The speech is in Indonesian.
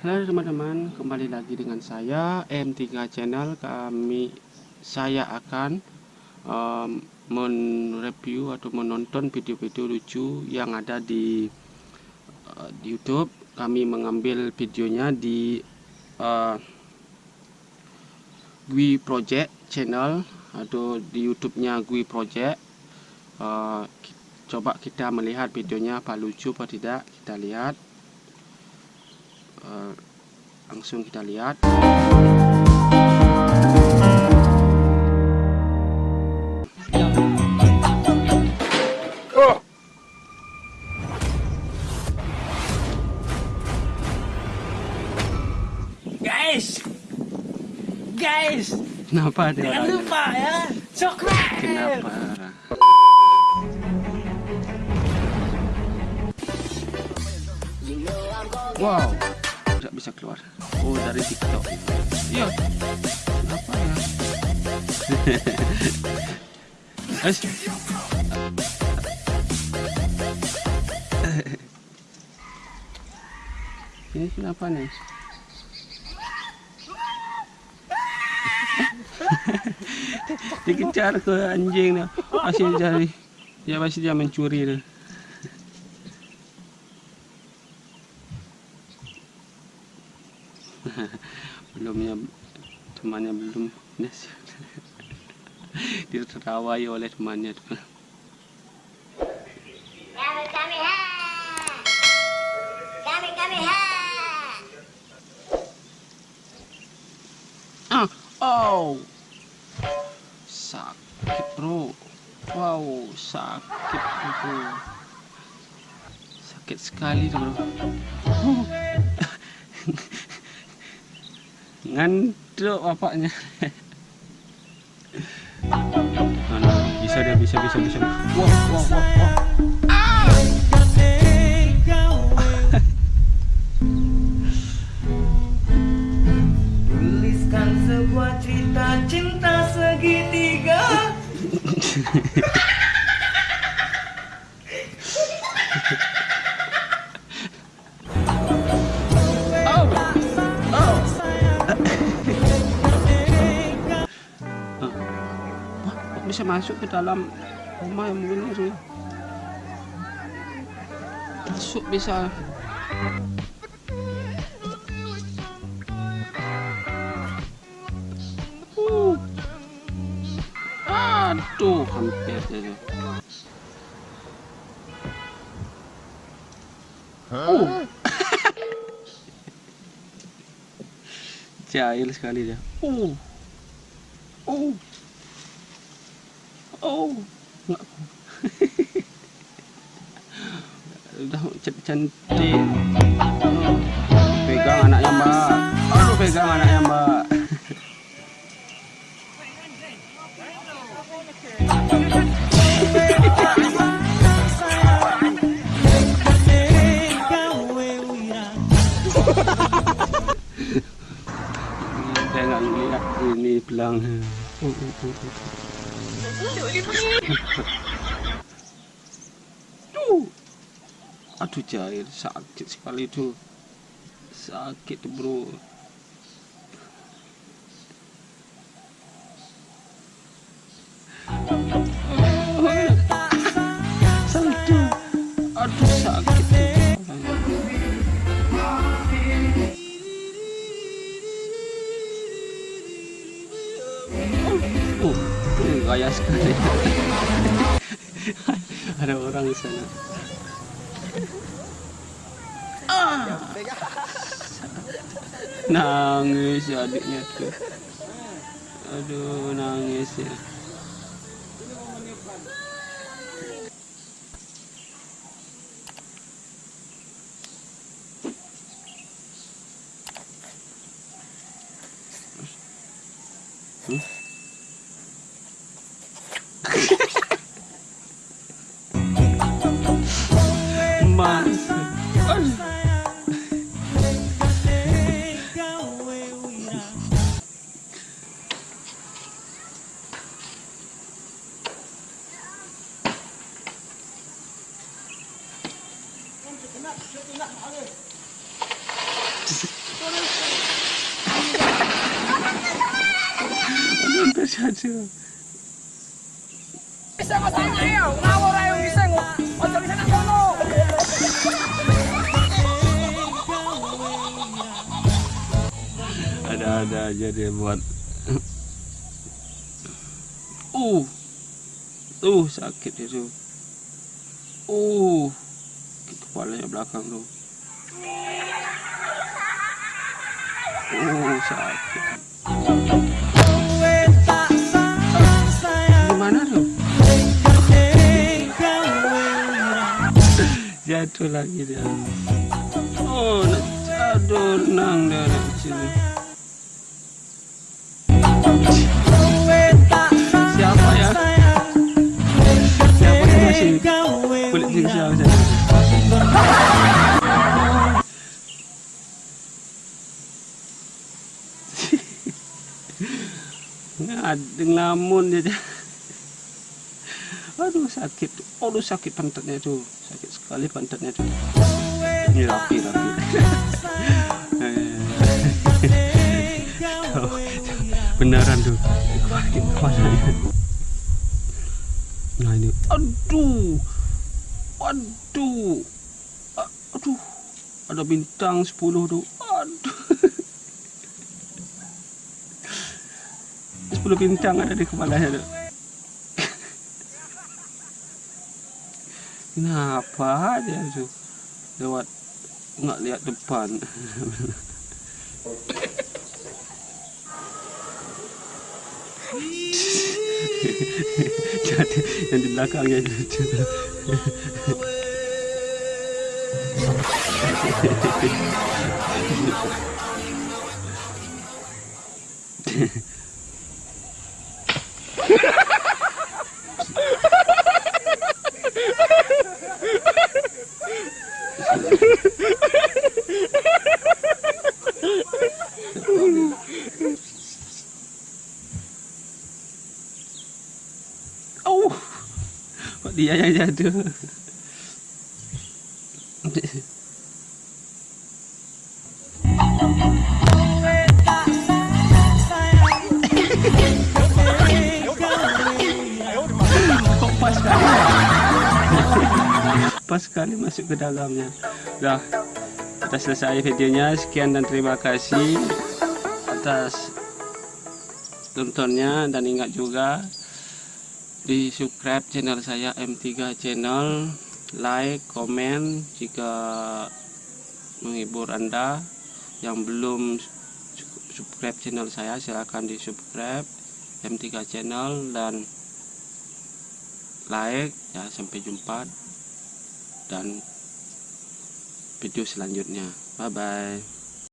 Halo teman-teman, kembali lagi dengan saya M3 Channel. Kami saya akan um, mereview atau menonton video-video lucu yang ada di, uh, YouTube. Kami mengambil videonya di uh, Gui Project Channel atau di YouTube-nya Gui Project. Uh, coba kita melihat videonya apa lucu apa tidak. Kita lihat. Eh, langsung kita lihat. Guys! Guys! Kenapa dia jangan lupa ya subscribe kenapa? Wow bisa keluar. Oh dari tiktok. Iya. Apa ya? Guys. ini kenapa nih? Dikejar ke anjing masih cari. Dia masih dia mencuri belumnya temannya belum. Diterawai oleh temannya. Ah oh! Sakit bro. Wow sakit bro. Sakit sekali bro ngantuk bapaknya. Mana? Bisa dia bisa bisa bisa. Wah wah wah wah. Tuliskan sebuah cerita cinta segitiga bisa masuk ke dalam rumah yang begini tuh? Masuk bisa. Uh. Aduh, hampir saja. Uh. Jahil sekali dia. Uh. Oh. Oh. Enggak. Udah cantik. Pegang anaknya, Mbak. Aduh, pegang anaknya, Mbak. Saya nggak lihat ini belang. Uh, uh, uh, uh. Aduh jahil sakit sekali itu. Sakit bro. Ada orang di sana. Ah. Nangis ya adiknya tuh. Aduh, nangis ya. Ada-ada aja dia buat. Uh. Tuh sakit itu uh kepalanya belakang tuh uh sakit. Gimana tuh? Jatuh lagi dia. Oh aduh nang dia anak kecil ni. siapa ya? Siapa masih kulit jengsial saya ngadeng lamun dia aduh sakit. Aduh sakit pantatnya itu sakit sekali pantatnya itu ini rapi rapi. Tuh, beneran tuh sakit kepalanya nah ini. Aduh. Aduh. Aduh. Ada bintang 10 tuh aduh 10 bintang ada di kepalanya tuh Kenapa dia tuh lewat nggak lihat depan? Jadi yang di belakangnya itu. Oh, kok dia yang jatuh? Kok pas sekali masuk ke dalamnya. Dah, kita selesai videonya. Sekian dan terima kasih atas tontonnya dan ingat juga di subscribe channel saya M3 channel like komen jika menghibur anda yang belum subscribe channel saya silahkan di subscribe M3 channel dan like ya sampai jumpa dan video selanjutnya. Bye bye